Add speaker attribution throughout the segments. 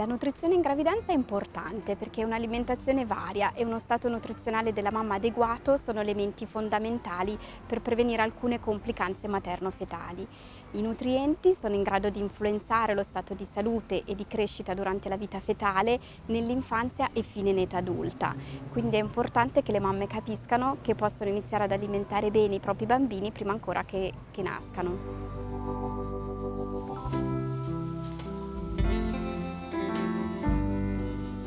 Speaker 1: La nutrizione in gravidanza è importante perché un'alimentazione varia e uno stato nutrizionale della mamma adeguato sono elementi fondamentali per prevenire alcune complicanze materno-fetali. I nutrienti sono in grado di influenzare lo stato di salute e di crescita durante la vita fetale nell'infanzia e fine in età adulta, quindi è importante che le mamme capiscano che possono iniziare ad alimentare bene i propri bambini prima ancora che, che nascano.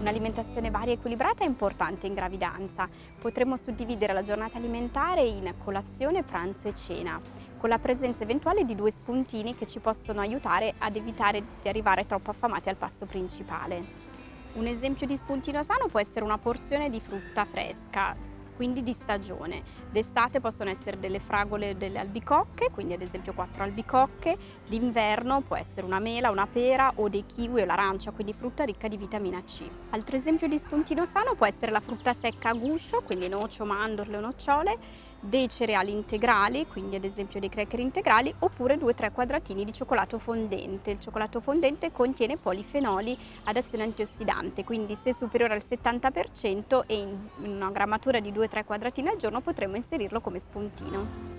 Speaker 1: Un'alimentazione varia e equilibrata è importante in gravidanza. Potremmo suddividere la giornata alimentare in colazione, pranzo e cena, con la presenza eventuale di due spuntini che ci possono aiutare ad evitare di arrivare troppo affamati al pasto principale. Un esempio di spuntino sano può essere una porzione di frutta fresca, quindi di stagione. D'estate possono essere delle fragole delle albicocche, quindi ad esempio quattro albicocche, d'inverno può essere una mela, una pera o dei kiwi o l'arancia, quindi frutta ricca di vitamina C. Altro esempio di spuntino sano può essere la frutta secca a guscio, quindi noce, mandorle o nocciole, dei cereali integrali, quindi ad esempio dei cracker integrali, oppure 2-3 quadratini di cioccolato fondente. Il cioccolato fondente contiene polifenoli ad azione antiossidante, quindi se superiore al 70% e in una grammatura di 2-3 quadratini al giorno potremo inserirlo come spuntino.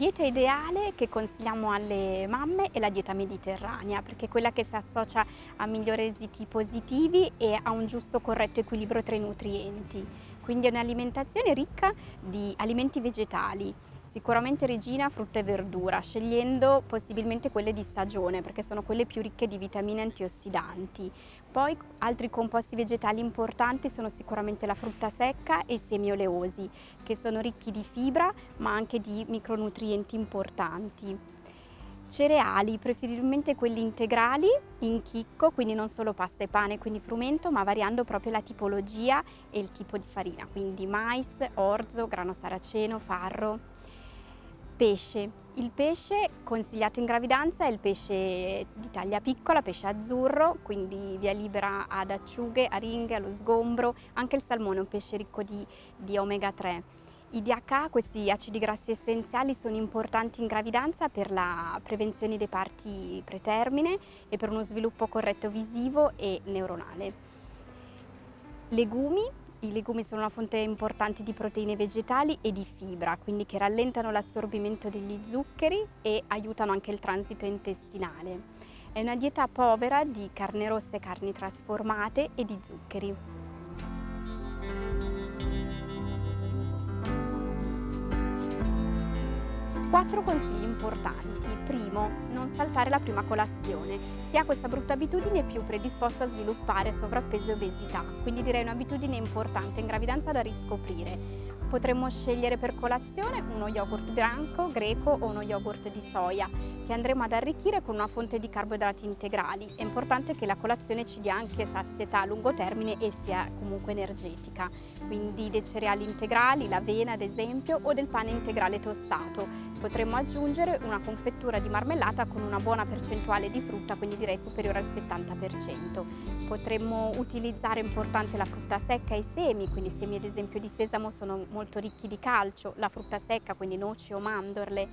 Speaker 1: dieta ideale che consigliamo alle mamme è la dieta mediterranea perché è quella che si associa a migliori esiti positivi e a un giusto corretto equilibrio tra i nutrienti. Quindi è un'alimentazione ricca di alimenti vegetali, Sicuramente regina frutta e verdura, scegliendo possibilmente quelle di stagione perché sono quelle più ricche di vitamine antiossidanti. Poi altri composti vegetali importanti sono sicuramente la frutta secca e i semi oleosi che sono ricchi di fibra ma anche di micronutrienti importanti. Cereali, preferibilmente quelli integrali in chicco, quindi non solo pasta e pane, quindi frumento, ma variando proprio la tipologia e il tipo di farina, quindi mais, orzo, grano saraceno, farro. Pesce. Il pesce consigliato in gravidanza è il pesce di taglia piccola, pesce azzurro, quindi via libera ad acciughe, aringhe, allo sgombro. Anche il salmone è un pesce ricco di, di omega 3. I DHA, questi acidi grassi essenziali, sono importanti in gravidanza per la prevenzione dei parti pretermine e per uno sviluppo corretto visivo e neuronale. Legumi, i legumi sono una fonte importante di proteine vegetali e di fibra, quindi che rallentano l'assorbimento degli zuccheri e aiutano anche il transito intestinale. È una dieta povera di carne rossa e carni trasformate e di zuccheri. Quattro consigli importanti. Primo, non saltare la prima colazione. Chi ha questa brutta abitudine è più predisposto a sviluppare sovrappeso e obesità, quindi direi un'abitudine importante in gravidanza da riscoprire. Potremmo scegliere per colazione uno yogurt bianco, greco o uno yogurt di soia che andremo ad arricchire con una fonte di carboidrati integrali. È importante che la colazione ci dia anche sazietà a lungo termine e sia comunque energetica, quindi dei cereali integrali, l'avena ad esempio o del pane integrale tostato. Potremmo aggiungere una confettura di marmellata con una buona percentuale di frutta, quindi direi superiore al 70%. Potremmo utilizzare importante la frutta secca e i semi, quindi semi ad esempio di sesamo sono molto molto ricchi di calcio, la frutta secca, quindi noci o mandorle.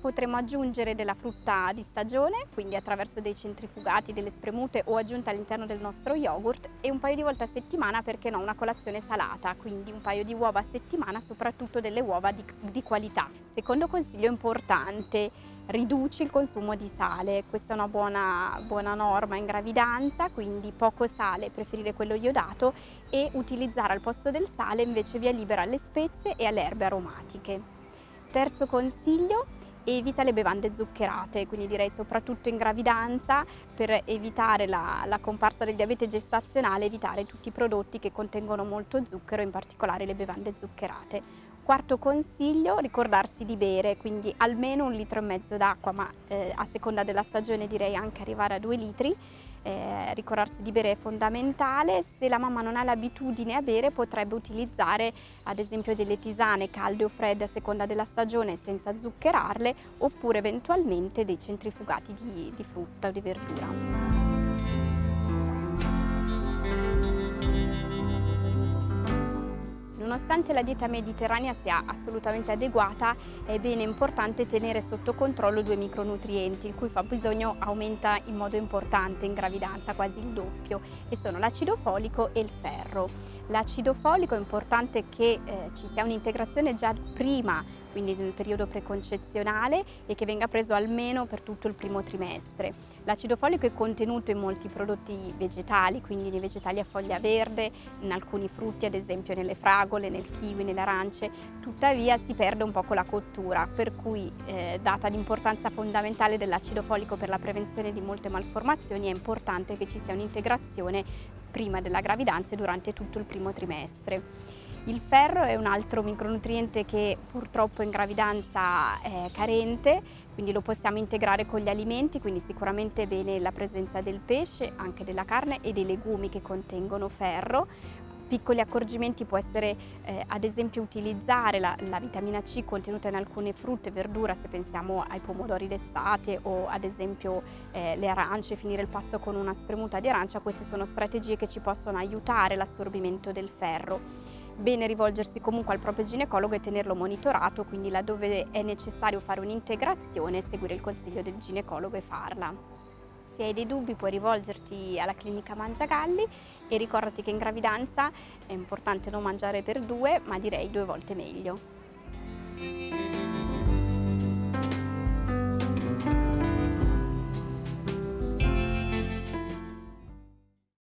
Speaker 1: Potremmo aggiungere della frutta di stagione, quindi attraverso dei centrifugati, delle spremute o aggiunte all'interno del nostro yogurt e un paio di volte a settimana, perché no, una colazione salata, quindi un paio di uova a settimana, soprattutto delle uova di, di qualità. Secondo consiglio importante, riduci il consumo di sale, questa è una buona, buona, norma in gravidanza, quindi poco sale, preferire quello iodato e utilizzare al posto del sale invece via libera alle spezie e alle erbe aromatiche. Terzo consiglio, evita le bevande zuccherate, quindi direi soprattutto in gravidanza per evitare la, la, comparsa del diabete gestazionale, evitare tutti i prodotti che contengono molto zucchero, in particolare le bevande zuccherate. Quarto consiglio, ricordarsi di bere, quindi almeno un litro e mezzo d'acqua, ma eh, a seconda della stagione direi anche arrivare a due litri. Eh, ricordarsi di bere è fondamentale, se la mamma non ha l'abitudine a bere potrebbe utilizzare ad esempio delle tisane calde o fredde a seconda della stagione senza zuccherarle oppure eventualmente dei centrifugati di, di frutta o di verdura. Nonostante la dieta mediterranea sia assolutamente adeguata, è bene importante tenere sotto controllo due micronutrienti, il cui fabbisogno aumenta in modo importante in gravidanza, quasi il doppio, e sono l'acido folico e il ferro. L'acido folico è importante che eh, ci sia un'integrazione già prima quindi nel periodo preconcezionale e che venga preso almeno per tutto il primo trimestre. L'acido folico è contenuto in molti prodotti vegetali, quindi nei vegetali a foglia verde, in alcuni frutti, ad esempio nelle fragole, nel kiwi, nelle arance, tuttavia si perde un po' con la cottura, per cui eh, data l'importanza fondamentale dell'acido folico per la prevenzione di molte malformazioni è importante che ci sia un'integrazione prima della gravidanza e durante tutto il primo trimestre. Il ferro è un altro micronutriente che purtroppo in gravidanza è carente, quindi lo possiamo integrare con gli alimenti, quindi sicuramente è bene la presenza del pesce, anche della carne e dei legumi che contengono ferro. Piccoli accorgimenti può essere eh, ad esempio utilizzare la, la, vitamina C contenuta in alcune frutte e verdura se pensiamo ai pomodori lessati o ad esempio eh, le arance, finire il pasto con una spremuta di arancia, queste sono strategie che ci possono aiutare l'assorbimento del ferro bene rivolgersi comunque al proprio ginecologo e tenerlo monitorato, quindi laddove è necessario fare un'integrazione, seguire il consiglio del ginecologo e farla. Se hai dei dubbi puoi rivolgerti alla clinica Mangiagalli e ricordati che in gravidanza è importante non mangiare per due, ma direi due volte meglio.